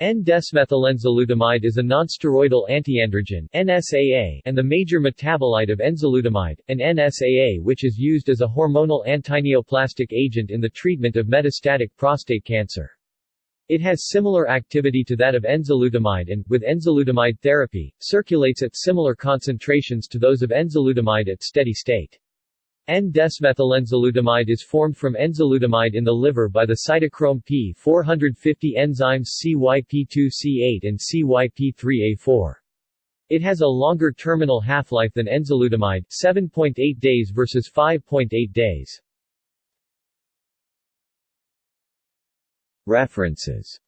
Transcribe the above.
N-desmethylenzalutamide is a nonsteroidal antiandrogen NSAA and the major metabolite of enzalutamide, an NSAA which is used as a hormonal antineoplastic agent in the treatment of metastatic prostate cancer. It has similar activity to that of enzalutamide and, with enzalutamide therapy, circulates at similar concentrations to those of enzalutamide at steady state. N-desmethylenzalutamide is formed from enzalutamide in the liver by the cytochrome P450 enzymes CYP2C8 and CYP3A4. It has a longer terminal half-life than enzalutamide 7.8 days versus 5.8 days. References